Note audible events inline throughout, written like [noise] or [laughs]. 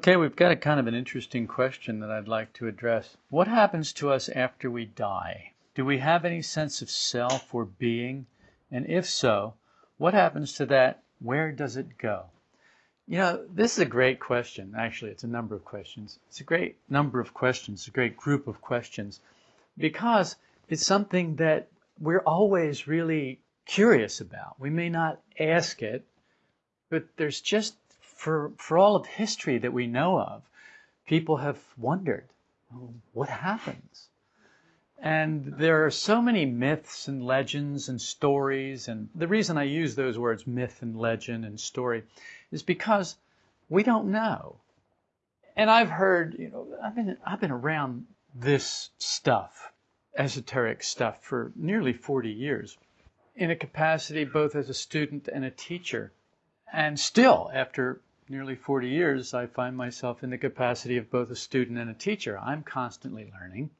Okay, we've got a kind of an interesting question that I'd like to address. What happens to us after we die? Do we have any sense of self or being? And if so, what happens to that? Where does it go? You know, this is a great question. Actually, it's a number of questions. It's a great number of questions, a great group of questions, because it's something that we're always really curious about. We may not ask it, but there's just for, for all of history that we know of, people have wondered, oh, what happens? And there are so many myths and legends and stories, and the reason I use those words, myth and legend and story, is because we don't know. And I've heard, you know, I've been, I've been around this stuff, esoteric stuff, for nearly 40 years in a capacity both as a student and a teacher. And still, after nearly 40 years, I find myself in the capacity of both a student and a teacher. I'm constantly learning.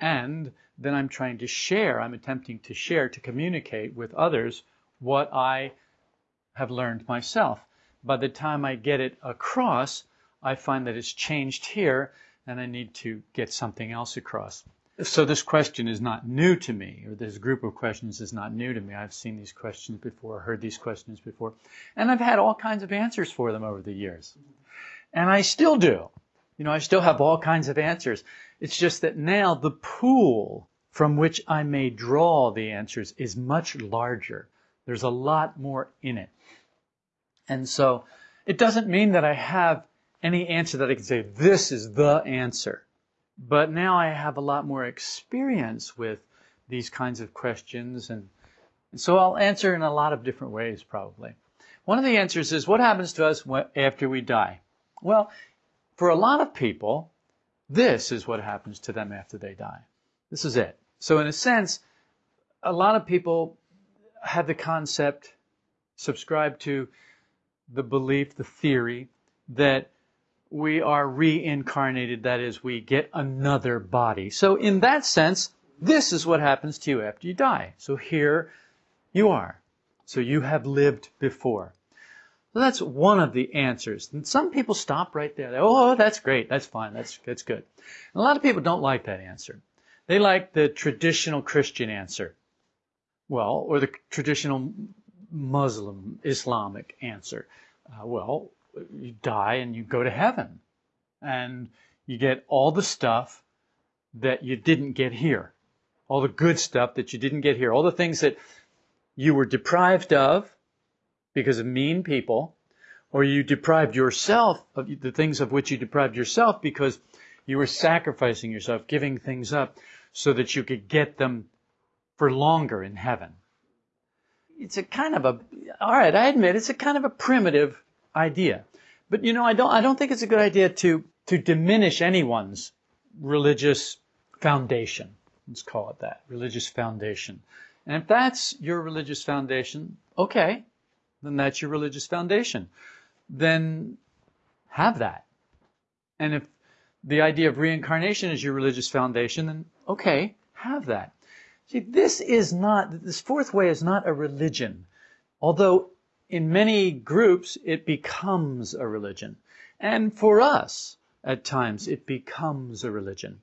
And then I'm trying to share, I'm attempting to share, to communicate with others what I have learned myself. By the time I get it across, I find that it's changed here and I need to get something else across so this question is not new to me, or this group of questions is not new to me. I've seen these questions before, heard these questions before, and I've had all kinds of answers for them over the years. And I still do. You know, I still have all kinds of answers. It's just that now the pool from which I may draw the answers is much larger. There's a lot more in it. And so it doesn't mean that I have any answer that I can say, this is the answer. But now I have a lot more experience with these kinds of questions, and, so I'll answer in a lot of different ways, probably. One of the answers is what happens to us after we die? Well, for a lot of people, this is what happens to them after they die. This is it. So, in a sense, a lot of people have the concept, subscribe to the belief, the theory, that we are reincarnated, that is, we get another body. So, in that sense, this is what happens to you after you die. So, here you are. So, you have lived before. So, that's one of the answers. And some people stop right there. They, oh, that's great. That's fine. That's, that's good. And a lot of people don't like that answer. They like the traditional Christian answer. Well, or the traditional Muslim, Islamic answer. Uh, well, you die and you go to heaven. And you get all the stuff that you didn't get here. All the good stuff that you didn't get here. All the things that you were deprived of because of mean people, or you deprived yourself of the things of which you deprived yourself because you were sacrificing yourself, giving things up so that you could get them for longer in heaven. It's a kind of a, alright, I admit it's a kind of a primitive idea. But you know, I don't, I don't think it's a good idea to, to diminish anyone's religious foundation. Let's call it that. Religious foundation. And if that's your religious foundation, okay, then that's your religious foundation. Then have that. And if the idea of reincarnation is your religious foundation, then okay, have that. See, this is not, this fourth way is not a religion. Although in many groups, it becomes a religion. And for us, at times, it becomes a religion.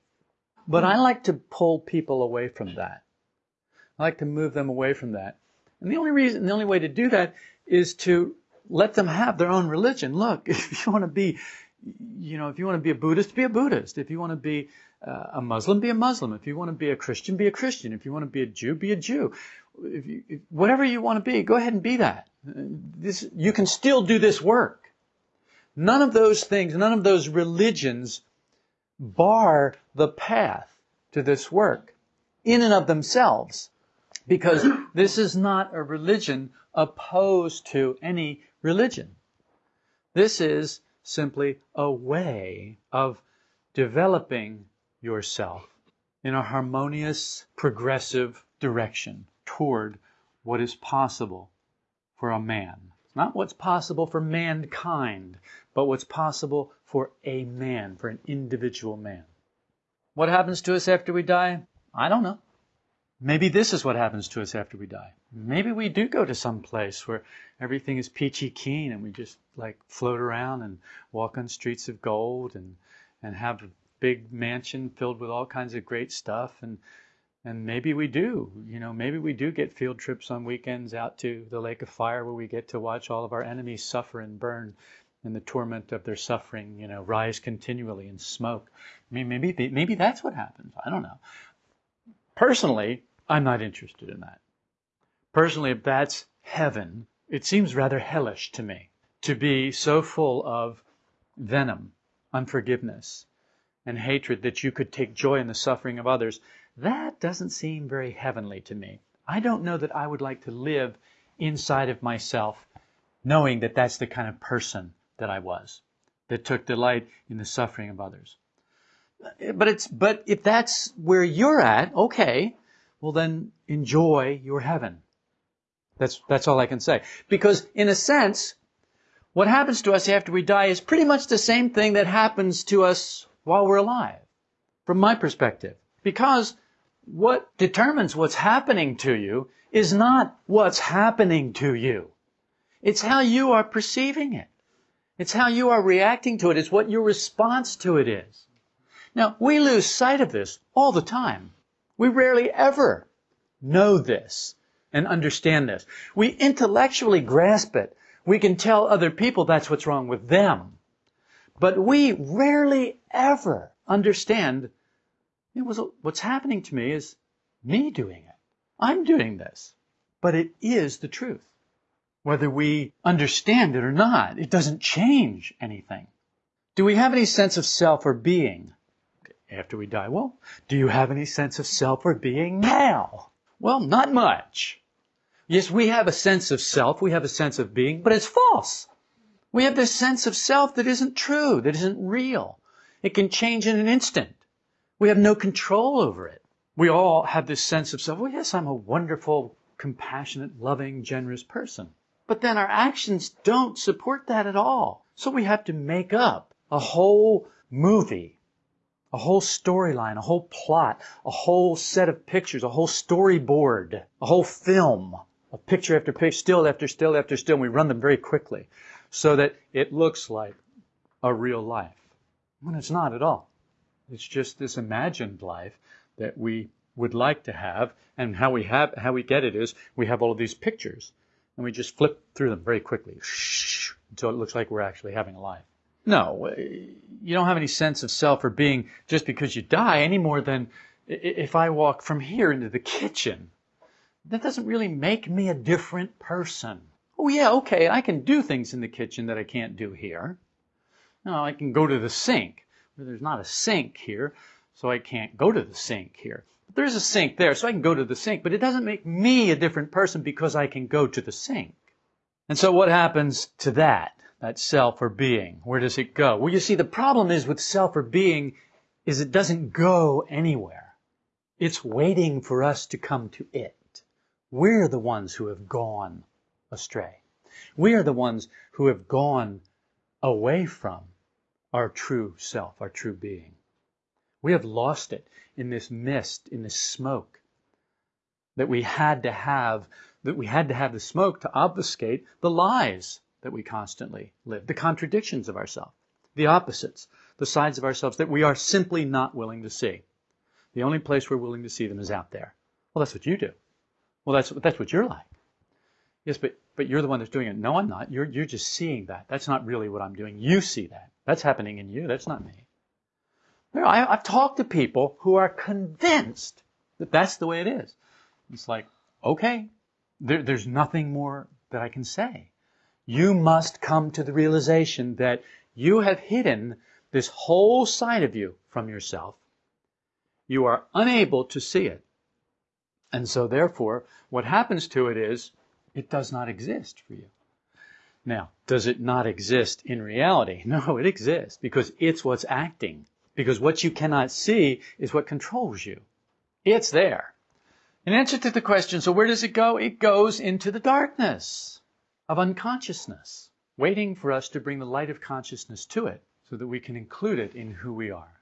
But I like to pull people away from that. I like to move them away from that. And the only reason, the only way to do that is to let them have their own religion. Look, [laughs] if you want to be, you know, if you want to be a Buddhist, be a Buddhist. If you want to be uh, a Muslim, be a Muslim. If you want to be a Christian, be a Christian. If you want to be a Jew, be a Jew. If you, if, whatever you want to be, go ahead and be that. This, you can still do this work. None of those things, none of those religions bar the path to this work in and of themselves because this is not a religion opposed to any religion. This is simply a way of developing yourself in a harmonious, progressive direction toward what is possible for a man. Not what's possible for mankind, but what's possible for a man, for an individual man. What happens to us after we die? I don't know. Maybe this is what happens to us after we die. Maybe we do go to some place where everything is peachy keen and we just like float around and walk on streets of gold and, and have a big mansion filled with all kinds of great stuff and and maybe we do, you know, maybe we do get field trips on weekends out to the lake of fire where we get to watch all of our enemies suffer and burn in the torment of their suffering, you know, rise continually in smoke. I mean, maybe maybe that's what happens. I don't know. Personally, I'm not interested in that. Personally, if that's heaven, it seems rather hellish to me to be so full of venom, unforgiveness, and hatred that you could take joy in the suffering of others. That doesn't seem very heavenly to me. I don't know that I would like to live inside of myself knowing that that's the kind of person that I was, that took delight in the suffering of others. But it's but if that's where you're at, okay, well then enjoy your heaven. That's, that's all I can say. Because in a sense, what happens to us after we die is pretty much the same thing that happens to us while we're alive, from my perspective. Because what determines what's happening to you is not what's happening to you. It's how you are perceiving it. It's how you are reacting to it. It's what your response to it is. Now, we lose sight of this all the time. We rarely ever know this and understand this. We intellectually grasp it. We can tell other people that's what's wrong with them. But we rarely ever understand you know, what's happening to me is me doing it. I'm doing this. But it is the truth. Whether we understand it or not, it doesn't change anything. Do we have any sense of self or being? after we die. Well, do you have any sense of self or being now? Well, not much. Yes, we have a sense of self, we have a sense of being, but it's false. We have this sense of self that isn't true, that isn't real. It can change in an instant. We have no control over it. We all have this sense of self. Well, yes, I'm a wonderful, compassionate, loving, generous person. But then our actions don't support that at all. So we have to make up a whole movie a whole storyline, a whole plot, a whole set of pictures, a whole storyboard, a whole film of picture after picture, still after still after still, and we run them very quickly so that it looks like a real life. When it's not at all. It's just this imagined life that we would like to have, and how we have how we get it is we have all of these pictures, and we just flip through them very quickly until it looks like we're actually having a life. No, uh, you don't have any sense of self or being just because you die any more than if I walk from here into the kitchen. That doesn't really make me a different person. Oh yeah, okay, I can do things in the kitchen that I can't do here. No, I can go to the sink. There's not a sink here, so I can't go to the sink here. But there's a sink there, so I can go to the sink, but it doesn't make me a different person because I can go to the sink. And so what happens to that? that self or being? Where does it go? Well, you see, the problem is with self or being is it doesn't go anywhere. It's waiting for us to come to it. We're the ones who have gone astray. We are the ones who have gone away from our true self, our true being. We have lost it in this mist, in this smoke that we had to have, that we had to have the smoke to obfuscate the lies that we constantly live, the contradictions of ourselves, the opposites, the sides of ourselves that we are simply not willing to see. The only place we're willing to see them is out there. Well, that's what you do. Well, that's, that's what you're like. Yes, but, but you're the one that's doing it. No, I'm not. You're, you're just seeing that. That's not really what I'm doing. You see that. That's happening in you. That's not me. I, I've talked to people who are convinced that that's the way it is. It's like, okay, there, there's nothing more that I can say you must come to the realization that you have hidden this whole side of you from yourself. You are unable to see it. And so, therefore, what happens to it is it does not exist for you. Now, does it not exist in reality? [laughs] No, it exists because it's what's acting. Because what you cannot see is what controls you. It's there. In answer to the question, so where does it go? It goes into the darkness of unconsciousness, waiting for us to bring the light of consciousness to it so that we can include it in who we are.